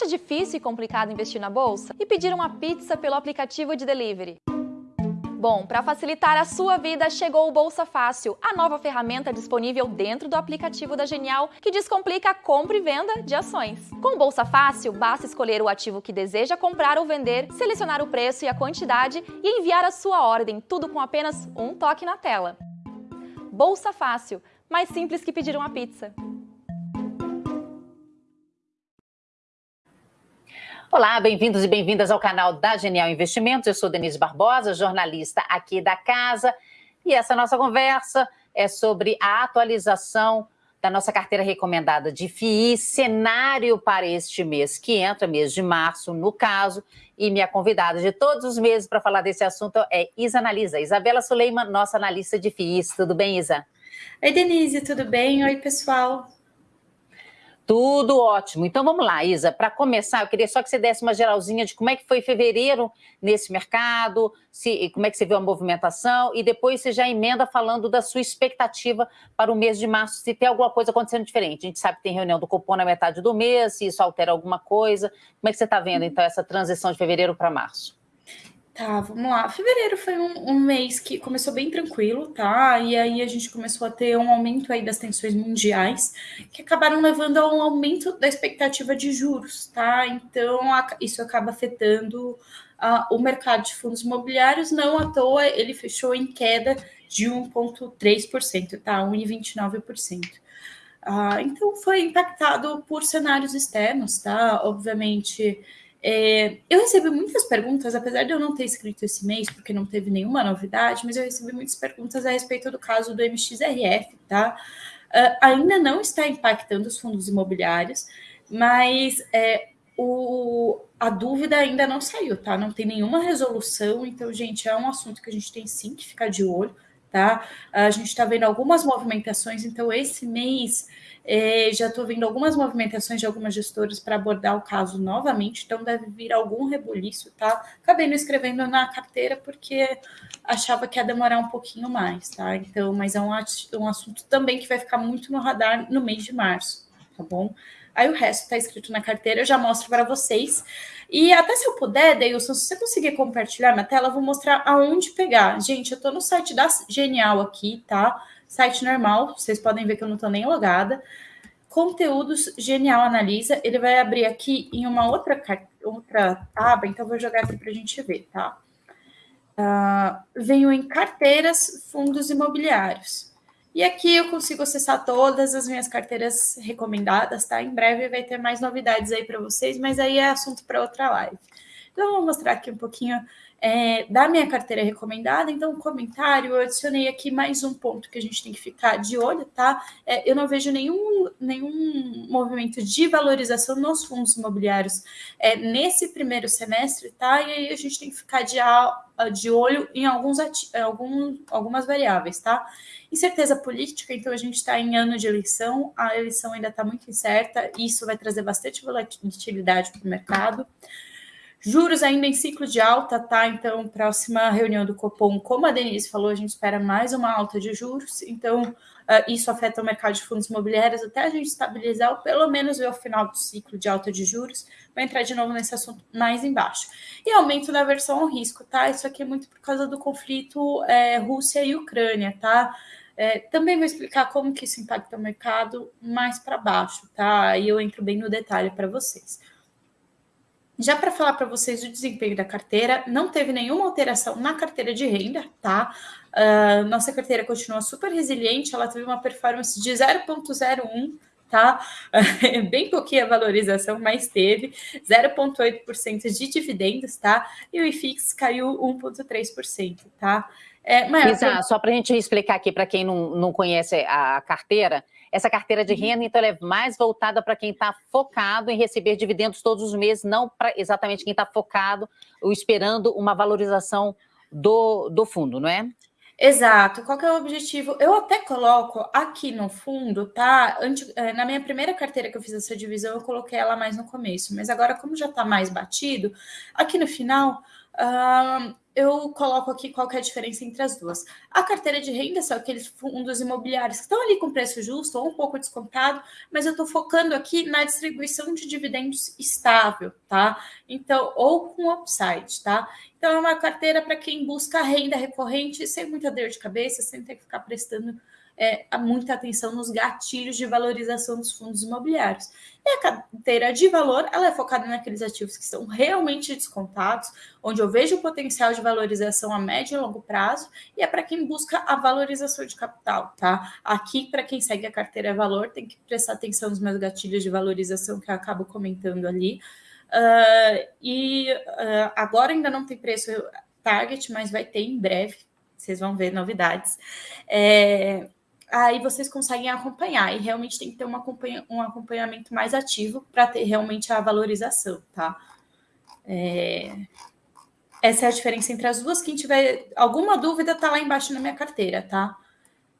Acha difícil e complicado investir na bolsa? E pedir uma pizza pelo aplicativo de delivery? Bom, para facilitar a sua vida, chegou o Bolsa Fácil, a nova ferramenta disponível dentro do aplicativo da Genial que descomplica a compra e venda de ações. Com o Bolsa Fácil, basta escolher o ativo que deseja comprar ou vender, selecionar o preço e a quantidade e enviar a sua ordem, tudo com apenas um toque na tela. Bolsa Fácil, mais simples que pedir uma pizza. Olá, bem-vindos e bem-vindas ao canal da Genial Investimentos. Eu sou Denise Barbosa, jornalista aqui da casa, e essa nossa conversa é sobre a atualização da nossa carteira recomendada de FII, cenário para este mês, que entra mês de março, no caso, e minha convidada de todos os meses para falar desse assunto é Isa Analisa. Isabela Suleiman, nossa analista de FIIs. Tudo bem, Isa? Oi, Denise, tudo bem? Oi, pessoal. Tudo ótimo. Então vamos lá, Isa. Para começar, eu queria só que você desse uma geralzinha de como é que foi fevereiro nesse mercado, se, como é que você viu a movimentação, e depois você já emenda falando da sua expectativa para o mês de março, se tem alguma coisa acontecendo diferente. A gente sabe que tem reunião do Copom na metade do mês, se isso altera alguma coisa. Como é que você está vendo, então, essa transição de fevereiro para março? Tá, vamos lá. Fevereiro foi um, um, mês que começou bem tranquilo, tá? E aí a gente começou a ter um aumento aí das tensões mundiais, que acabaram levando a um aumento da expectativa de juros, tá? Então a, isso acaba afetando uh, o mercado de fundos imobiliários. Não à toa, ele fechou em queda de 1,3%, tá? 1,29%. Uh, então foi impactado por cenários externos, tá? Obviamente é, eu recebi muitas perguntas, apesar de eu não ter escrito esse mês, porque não teve nenhuma novidade, mas eu recebi muitas perguntas a respeito do caso do MXRF, tá? Uh, ainda não está impactando os fundos imobiliários, mas é, o, a dúvida ainda não saiu, tá? Não tem nenhuma resolução, então, gente, é um assunto que a gente tem sim que ficar de olho, tá? A gente está vendo algumas movimentações, então esse mês é, já estou vendo algumas movimentações de algumas gestoras para abordar o caso novamente, então deve vir algum rebuliço, tá? Acabei não escrevendo na carteira porque achava que ia demorar um pouquinho mais, tá? Então, mas é um, um assunto também que vai ficar muito no radar no mês de março, tá bom? Aí o resto está escrito na carteira, eu já mostro para vocês. E até se eu puder, Deilson, se você conseguir compartilhar minha tela, eu vou mostrar aonde pegar. Gente, eu estou no site da Genial aqui, tá? Site normal, vocês podem ver que eu não estou nem logada. Conteúdos Genial Analisa, ele vai abrir aqui em uma outra, outra aba, então vou jogar aqui para a gente ver, tá? Uh, venho em carteiras, fundos imobiliários. E aqui eu consigo acessar todas as minhas carteiras recomendadas, tá? Em breve vai ter mais novidades aí para vocês, mas aí é assunto para outra live. Então, eu vou mostrar aqui um pouquinho é, da minha carteira recomendada. Então, comentário, eu adicionei aqui mais um ponto que a gente tem que ficar de olho, tá? É, eu não vejo nenhum, nenhum movimento de valorização nos fundos imobiliários é, nesse primeiro semestre, tá? E aí a gente tem que ficar de, de olho em alguns, algum, algumas variáveis, tá? Incerteza política, então a gente está em ano de eleição, a eleição ainda está muito incerta, isso vai trazer bastante volatilidade para o mercado. Juros ainda em ciclo de alta, tá? Então, próxima reunião do Copom, como a Denise falou, a gente espera mais uma alta de juros. Então, uh, isso afeta o mercado de fundos imobiliários até a gente estabilizar, ou pelo menos ver o final do ciclo de alta de juros. Vai entrar de novo nesse assunto mais embaixo. E aumento da aversão ao risco, tá? Isso aqui é muito por causa do conflito é, Rússia e Ucrânia, tá? É, também vou explicar como que isso impacta o mercado mais para baixo, tá? E eu entro bem no detalhe para vocês. Já para falar para vocês do desempenho da carteira, não teve nenhuma alteração na carteira de renda, tá? Uh, nossa carteira continua super resiliente, ela teve uma performance de 0,01, tá? Uh, bem pouquinha valorização, mas teve 0,8% de dividendos, tá? E o IFIX caiu 1,3%, tá? É, mas, Isa, só para a gente explicar aqui para quem não, não conhece a carteira, essa carteira de uhum. renda, então, é mais voltada para quem está focado em receber dividendos todos os meses, não para exatamente quem está focado ou esperando uma valorização do, do fundo, não é? Exato. Qual que é o objetivo? Eu até coloco aqui no fundo, tá? É, na minha primeira carteira que eu fiz essa divisão, eu coloquei ela mais no começo, mas agora, como já está mais batido, aqui no final, uh, eu coloco aqui qual é a diferença entre as duas. A carteira de renda são aqueles fundos imobiliários que estão ali com preço justo ou um pouco descontado, mas eu estou focando aqui na distribuição de dividendos estável, tá? Então, ou com upside, tá? Então, é uma carteira para quem busca renda recorrente sem muita dor de cabeça, sem ter que ficar prestando é, muita atenção nos gatilhos de valorização dos fundos imobiliários. E a carteira de valor, ela é focada naqueles ativos que estão realmente descontados, onde eu vejo o potencial de valorização a médio e longo prazo, e é para quem busca a valorização de capital, tá? Aqui, para quem segue a carteira valor, tem que prestar atenção nos meus gatilhos de valorização que eu acabo comentando ali. Uh, e uh, agora ainda não tem preço target, mas vai ter em breve. Vocês vão ver novidades. É, aí vocês conseguem acompanhar. E realmente tem que ter um, acompanha, um acompanhamento mais ativo para ter realmente a valorização, tá? É... Essa é a diferença entre as duas. Quem tiver alguma dúvida, tá lá embaixo na minha carteira, tá?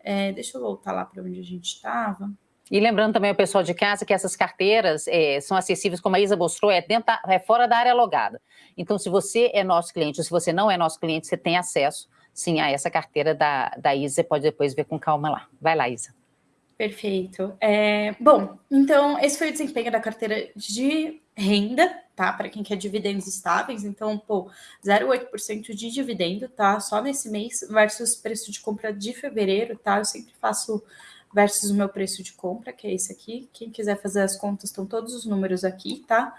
É, deixa eu voltar lá para onde a gente estava. E lembrando também o pessoal de casa que essas carteiras é, são acessíveis, como a Isa mostrou, é, dentro é fora da área logada. Então, se você é nosso cliente ou se você não é nosso cliente, você tem acesso sim a essa carteira da, da Isa, pode depois ver com calma lá. Vai lá, Isa. Perfeito. É, bom, então esse foi o desempenho da carteira de renda, tá? Para quem quer dividendos estáveis, então, pô, 0,8% de dividendo, tá? Só nesse mês versus preço de compra de fevereiro, tá? Eu sempre faço versus o meu preço de compra, que é esse aqui. Quem quiser fazer as contas, estão todos os números aqui, tá?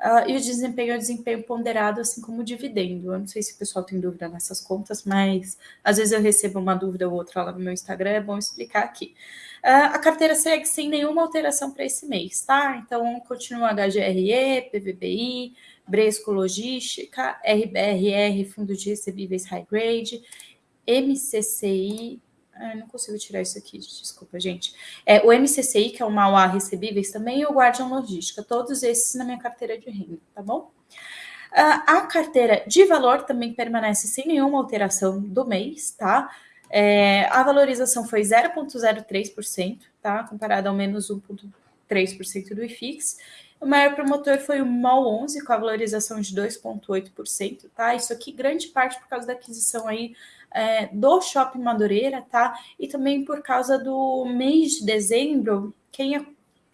Uh, e o desempenho é o desempenho ponderado, assim como o dividendo. Eu não sei se o pessoal tem dúvida nessas contas, mas às vezes eu recebo uma dúvida ou outra lá no meu Instagram, é bom explicar aqui. Uh, a carteira segue sem nenhuma alteração para esse mês, tá? Então, continua HGRE, PVBI, Bresco Logística, RBRR, Fundo de Recebíveis High Grade, MCCI, ah, não consigo tirar isso aqui, desculpa, gente. É, o MCCI, que é o Mauá Recebíveis, também, e o Guardian Logística, todos esses na minha carteira de renda, tá bom? Uh, a carteira de valor também permanece sem nenhuma alteração do mês, tá? É, a valorização foi 0,03%, tá? Comparado ao menos 1,3% do IFIX. O maior promotor foi o MOL 11, com a valorização de 2,8%, tá? Isso aqui, grande parte por causa da aquisição aí é, do Shopping Madureira, tá? E também por causa do mês de dezembro, quem é,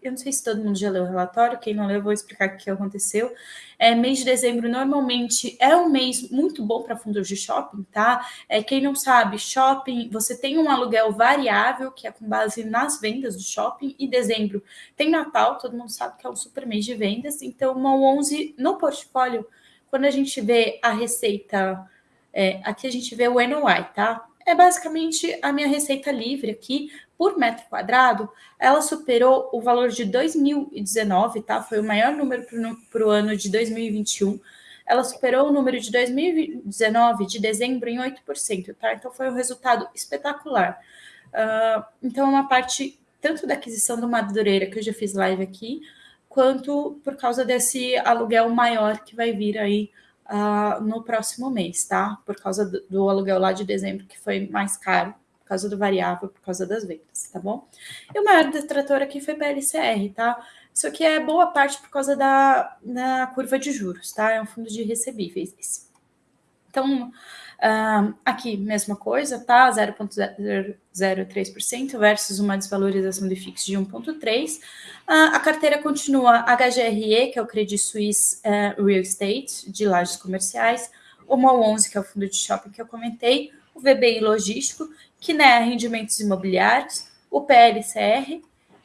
eu não sei se todo mundo já leu o relatório, quem não leu, eu vou explicar o que aconteceu. É, mês de dezembro normalmente é um mês muito bom para fundos de shopping, tá? É, quem não sabe, shopping, você tem um aluguel variável, que é com base nas vendas do shopping, e dezembro tem Natal, todo mundo sabe que é um super mês de vendas, então uma 11 no portfólio, quando a gente vê a receita é, aqui a gente vê o NOI, tá? É basicamente a minha receita livre aqui, por metro quadrado, ela superou o valor de 2019, tá? Foi o maior número para o ano de 2021. Ela superou o número de 2019 de dezembro em 8%, tá? Então foi um resultado espetacular. Uh, então, uma parte tanto da aquisição do Madureira, que eu já fiz live aqui, quanto por causa desse aluguel maior que vai vir aí uh, no próximo mês, tá? Por causa do, do, aluguel lá de dezembro, que foi mais caro, por causa do variável, por causa das vendas, tá bom? E o maior detrator aqui foi PLCR, tá? Isso aqui é boa parte por causa da, da curva de juros, tá? É um fundo de recebíveis. Então, Aqui, mesma coisa, tá? 0,03% versus uma desvalorização de fixo de 1,3%. Uh, a carteira continua HGRE, que é o Credit Suisse uh, Real Estate, de lajes comerciais, o MOL 11, que é o fundo de shopping que eu comentei, o VBI Logístico, que é rendimentos imobiliários, o PLCR,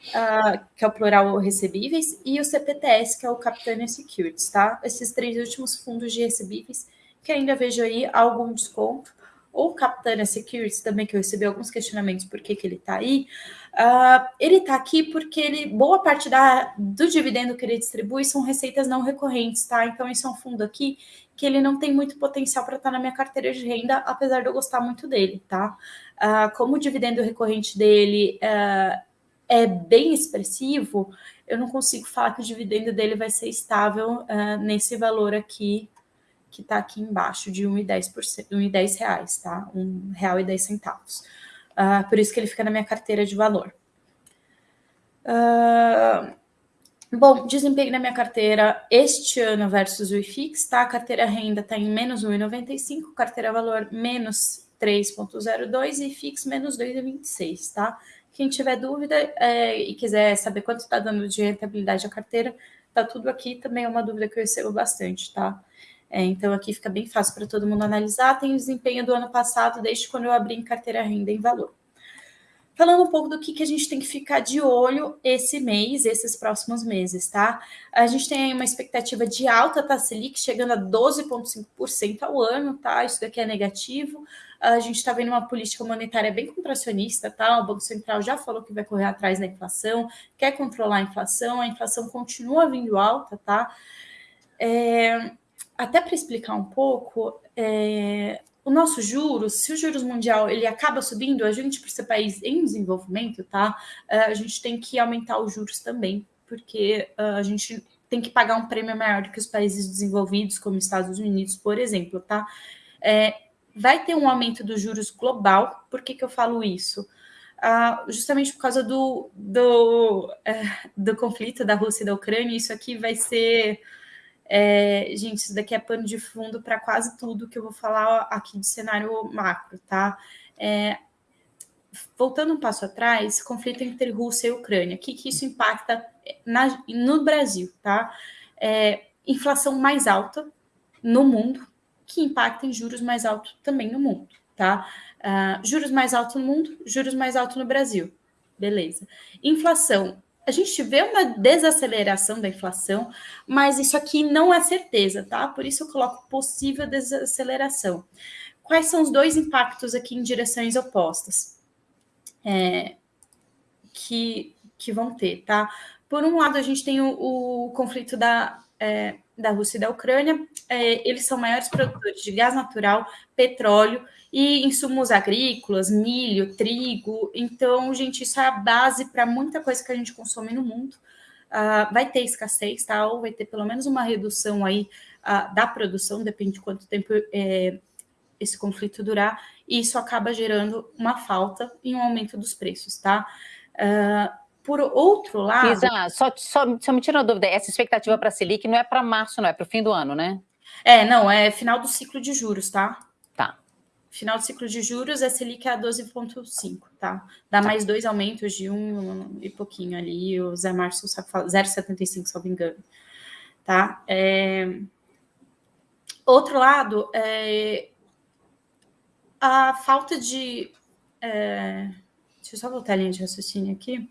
Uh, que é o plural recebíveis, e o CPTS, que é o Capitânia Securities, tá? Esses três últimos fundos de recebíveis que ainda vejo aí algum desconto. O Capitânia Securities também, que eu recebi alguns questionamentos por que, que ele está aí. Uh, ele está aqui porque ele, boa parte da, do dividendo que ele distribui são receitas não recorrentes, tá? Então, esse é um fundo aqui que ele não tem muito potencial para estar tá na minha carteira de renda, apesar de eu gostar muito dele, tá? Uh, como o dividendo recorrente dele uh, é bem expressivo, eu não consigo falar que o dividendo dele vai ser estável nesse valor aqui que está aqui embaixo de 1,10 reais, tá? Um real e 10 centavos. Uh, por isso que ele fica na minha carteira de valor. Uh, Bom, desempenho da minha carteira este ano versus o IFIX, tá? A carteira renda está em menos 1,95, carteira valor menos 3,02 e IFIX menos 2,26, tá? Quem tiver dúvida é, e quiser saber quanto está dando de rentabilidade a carteira, tá tudo aqui. Também é uma dúvida que eu recebo bastante, tá? É, então aqui fica bem fácil para todo mundo analisar. Tem o desempenho do ano passado, desde quando eu abri em carteira renda em valor falando um pouco do que, que a gente tem que ficar de olho esse mês, esses próximos meses, tá? A gente tem aí uma expectativa de alta taxa Selic chegando a 12,5% ao ano, tá? Isso daqui é negativo. A gente está vendo uma política monetária bem contracionista, tá? O Banco Central já falou que vai correr atrás da inflação, quer controlar a inflação, a inflação continua vindo alta, tá? É, até para explicar um pouco, é, o nosso juros, se o juros mundial ele acaba subindo, a gente, por ser país em desenvolvimento, tá? Eh, a gente tem que aumentar os juros também, porque uh, a gente tem que pagar um prêmio maior do que os países desenvolvidos, como Estados Unidos, por exemplo, tá? É, vai ter um aumento dos juros global. Por que, que eu falo isso? Uh, justamente por causa do, do, uh, do conflito da Rússia e da Ucrânia, isso aqui vai ser é, gente, isso daqui é pano de fundo para quase tudo que eu vou falar aqui de cenário macro, tá? É, voltando um passo atrás, conflito entre Rússia e Ucrânia, o que, que isso impacta na, no Brasil, tá? É, inflação mais alta no mundo, que impacta em juros mais altos também no mundo, tá? Uh, juros mais altos no mundo, juros mais altos no Brasil. Beleza. Inflação a gente vê uma desaceleração da inflação, mas isso aqui não é certeza, tá? Por isso eu coloco possível desaceleração. Quais são os dois impactos aqui em direções opostas é, que, que vão ter, tá? Por um lado, a gente tem o, o conflito da, é, da Rússia e da Ucrânia, é, eles são maiores produtores de gás natural, petróleo e insumos agrícolas, milho, trigo. Então, gente, isso é a base para muita coisa que a gente consome no mundo. Uh, vai ter escassez, tá? Ou vai ter pelo menos uma redução aí uh, da produção, depende de quanto tempo é, esse conflito durar, e isso acaba gerando uma falta e um aumento dos preços, tá? Uh, por outro lado. Isa, só, só, só me tira uma dúvida: essa expectativa para a Selic não é para março, não, é para o fim do ano, né? É, não, é final do ciclo de juros, tá? Final do ciclo de juros, a Selic é a 12,5, tá? Dá tá. mais dois aumentos de um e pouquinho ali, o Zé Márcio 0,75, se não me engano. Tá? É... Outro lado, é... a falta de. É Deixa eu só voltar a linha de raciocínio aqui.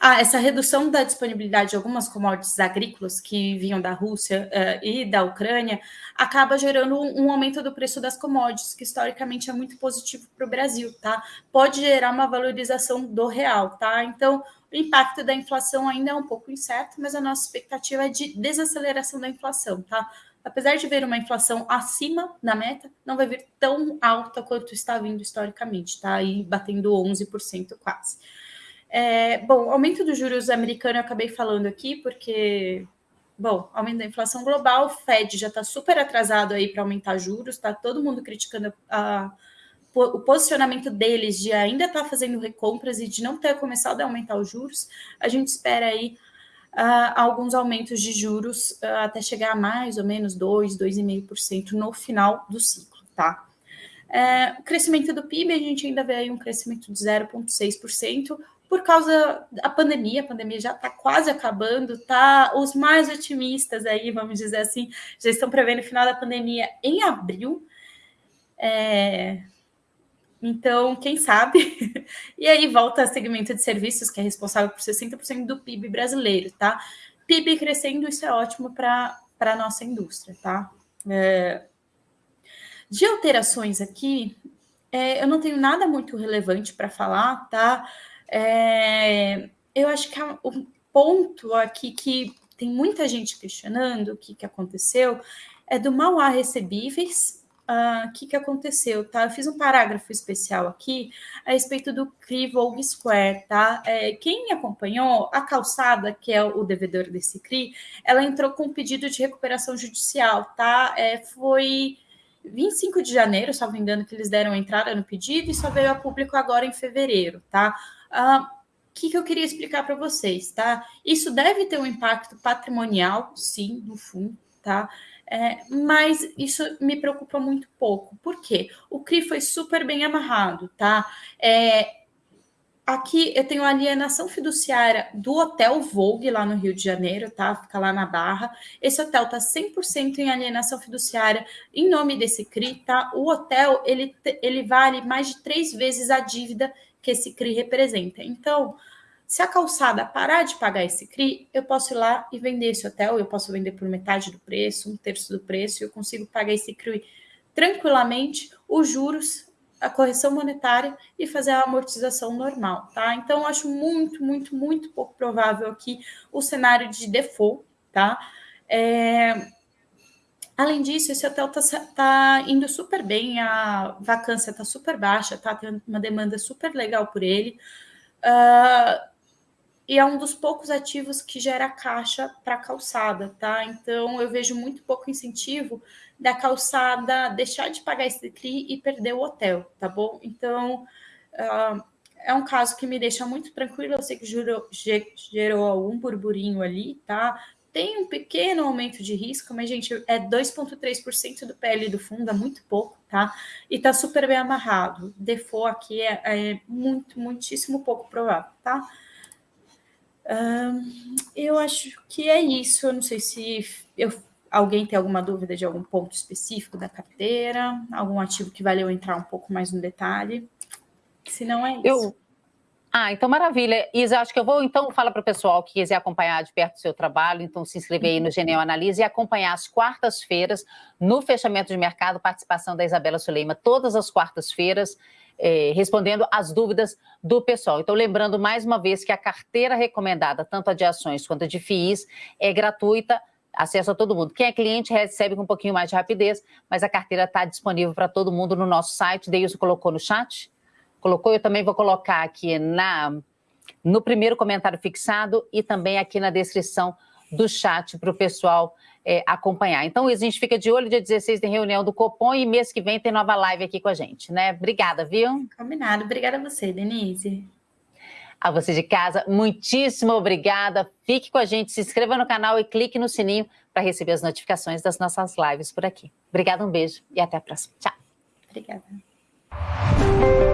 Ah, essa redução da disponibilidade de algumas commodities agrícolas que vinham da Rússia uh, e da Ucrânia acaba gerando um, um, aumento do preço das commodities, que historicamente é muito positivo para o Brasil, tá? Pode gerar uma valorização do real, tá? Então, o impacto da inflação ainda é um pouco incerto, mas a nossa expectativa é de desaceleração da inflação, tá? Apesar de ver uma inflação acima da meta, não vai vir tão alta quanto está vindo historicamente, tá? Aí batendo 11% quase. É, bom, aumento dos juros americano eu acabei falando aqui, porque, bom, aumento da inflação global, Fed já está super atrasado aí para aumentar juros, tá todo mundo criticando a, o posicionamento deles de ainda estar tá fazendo recompras e de não ter começado a aumentar os juros. A gente espera aí uh, alguns aumentos de juros uh, até chegar a mais ou menos 2, 2,5% no final do ciclo, tá? É, crescimento do PIB, a gente ainda vê aí um crescimento de 0,6%, por causa da pandemia, a pandemia já está quase acabando, tá? Os mais otimistas aí, vamos dizer assim, já estão prevendo o final da pandemia em abril. É, então, quem sabe? e aí volta a segmento de serviços, que é responsável por 60% do PIB brasileiro, tá? PIB crescendo, isso é ótimo para a nossa indústria, tá? É... De alterações aqui, é, eu não tenho nada muito relevante para falar, tá? É, eu acho que o ponto aqui que tem muita gente questionando o que, que aconteceu é do mal a recebíveis o uh, que, que aconteceu, tá? Eu fiz um parágrafo especial aqui a respeito do CRI Vogue Square, tá? É, quem me acompanhou, a calçada, que é o devedor desse CRI, ela entrou com um pedido de recuperação judicial, tá? É, foi 25 de janeiro, me engano, que eles deram entrada no pedido e só veio a público agora em fevereiro, tá? Uh, que, que eu queria explicar para vocês, tá? Isso deve ter um impacto patrimonial, sim, no fundo, tá? É, mas isso me preocupa muito pouco. Por quê? O CRI foi super bem amarrado, tá? É, aqui eu tenho a alienação fiduciária do Hotel Vogue, lá no Rio de Janeiro, tá? Fica lá na Barra. Esse hotel tá 100% em alienação fiduciária em nome desse CRI, tá? O hotel, ele, ele vale mais de três vezes a dívida que esse CRI representa. Então, se a calçada parar de pagar esse CRI, eu posso ir lá e vender esse hotel, eu posso vender por metade do preço, um terço do preço, eu consigo pagar esse CRI tranquilamente, os juros, a correção monetária e fazer a amortização normal, tá? Então, acho muito, muito, muito pouco provável aqui o cenário de default, tá? É... Além disso, esse hotel tá, tá, indo super bem, a vacância tá super baixa, tá? Tem uma demanda super legal por ele. Uh, e é um dos poucos ativos que gera caixa para calçada, tá? Então eu vejo muito pouco incentivo da calçada deixar de pagar esse CRI e perder o hotel, tá bom? Então uh, é um caso que me deixa muito tranquilo. Eu sei que gerou, gerou algum burburinho ali, tá? Tem um pequeno aumento de risco, mas, gente, é 2,3% do PL do fundo, é muito pouco, tá? E tá super bem amarrado. Default aqui é, é muito, muitíssimo pouco provável, tá? Eu acho que é isso. Eu não sei se eu, alguém tem alguma dúvida de algum ponto específico da carteira, algum ativo que valeu entrar um pouco mais no detalhe. Se não é isso. Eu... Ah, então maravilha. Isa, acho que eu vou então falar para o pessoal que quiser acompanhar de perto o seu trabalho, então se inscrever aí no Genial Analise e acompanhar as quartas-feiras no fechamento de mercado, participação da Isabela Suleima, todas as quartas-feiras é, respondendo às dúvidas do pessoal. Então, lembrando mais uma vez que a carteira recomendada, tanto a de ações quanto a de FIIs, é gratuita, acesso a todo mundo. Quem é cliente recebe com um pouquinho mais de rapidez, mas a carteira está disponível para todo mundo no nosso site. Deilson colocou no chat? Colocou, eu também vou colocar aqui na, no primeiro comentário fixado e também aqui na descrição do chat para o pessoal é, acompanhar. Então, a gente fica de olho, dia 16 tem reunião do Copom e mês que vem tem nova live aqui com a gente, né? Obrigada, viu? Combinado. Obrigada a você, Denise. A você de casa, muitíssimo obrigada. Fique com a gente, se inscreva no canal e clique no sininho para receber as notificações das nossas lives por aqui. Obrigada, um beijo e até a próxima. Tchau. Obrigada.